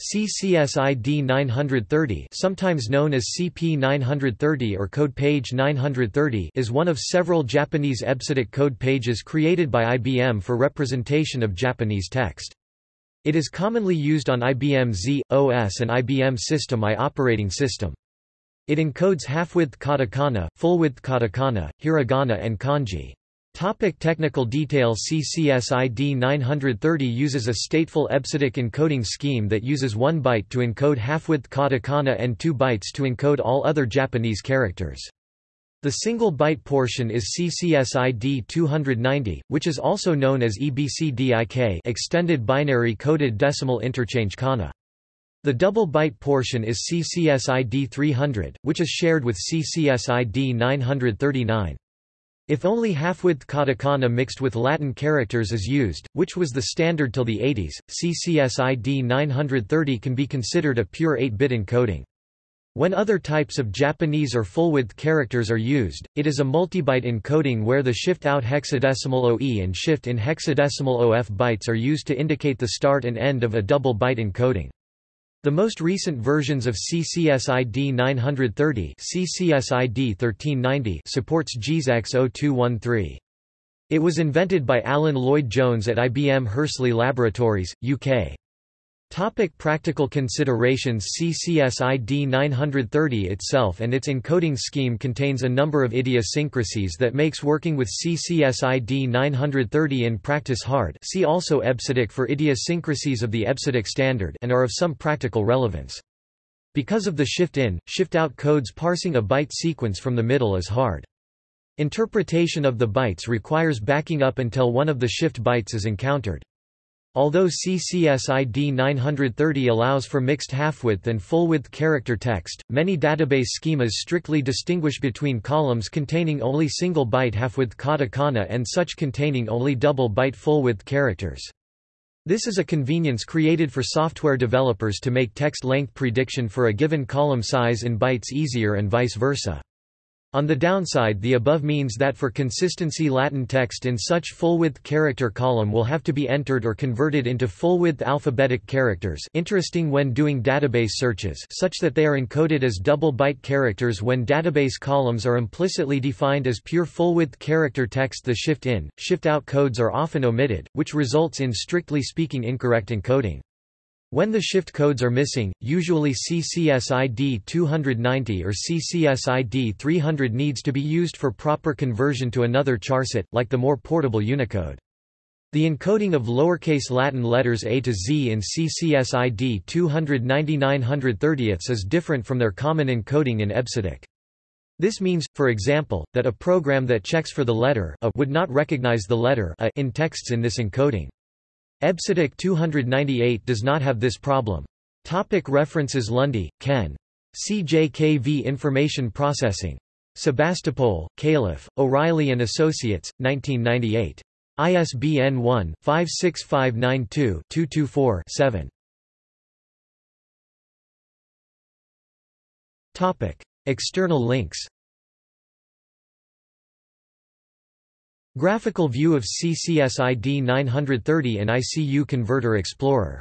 CCSID 930 sometimes known as CP 930 or code page 930 is one of several Japanese EBCDIC code pages created by IBM for representation of Japanese text. It is commonly used on IBM Z, OS and IBM System I operating system. It encodes half-width katakana, full-width katakana, hiragana and kanji. Topic technical detail CCSID 930 uses a stateful EBCDIC encoding scheme that uses 1 byte to encode half-width katakana and 2 bytes to encode all other Japanese characters. The single byte portion is CCSID 290, which is also known as EBCDIK extended binary coded decimal interchange kana. The double byte portion is CCSID 300, which is shared with CCSID 939. If only half-width katakana mixed with Latin characters is used, which was the standard till the 80s, CCSID 930 can be considered a pure 8-bit encoding. When other types of Japanese or full-width characters are used, it is a multibyte encoding where the shift-out hexadecimal OE and shift-in hexadecimal OF bytes are used to indicate the start and end of a double byte encoding. The most recent versions of CCSID 930 CCSID 1390 supports JISX 0213. It was invented by Alan Lloyd Jones at IBM Hursley Laboratories, UK. Topic practical considerations CCSID 930 itself and its encoding scheme contains a number of idiosyncrasies that makes working with CCSID 930 in practice hard see also EBCDIC for idiosyncrasies of the EBCDIC standard and are of some practical relevance. Because of the shift-in, shift-out codes parsing a byte sequence from the middle is hard. Interpretation of the bytes requires backing up until one of the shift bytes is encountered. Although CCSID 930 allows for mixed half-width and full-width character text, many database schemas strictly distinguish between columns containing only single-byte half-width katakana and such containing only double-byte full-width characters. This is a convenience created for software developers to make text length prediction for a given column size in bytes easier and vice versa. On the downside the above means that for consistency Latin text in such full-width character column will have to be entered or converted into full-width alphabetic characters interesting when doing database searches such that they are encoded as double-byte characters when database columns are implicitly defined as pure full-width character text the shift-in, shift-out codes are often omitted, which results in strictly speaking incorrect encoding. When the shift codes are missing, usually CCSID 290 or CCSID 300 needs to be used for proper conversion to another charset, like the more portable Unicode. The encoding of lowercase Latin letters A to Z in CCSID 290 is different from their common encoding in EBCDIC. This means, for example, that a program that checks for the letter a would not recognize the letter a in texts in this encoding. EBCDIC 298 does not have this problem. Topic references Lunde, Ken. CJKV Information Processing. Sebastopol, Calif., O'Reilly & Associates, 1998. ISBN 1-56592-224-7. External links Graphical view of CCSID 930 and ICU Converter Explorer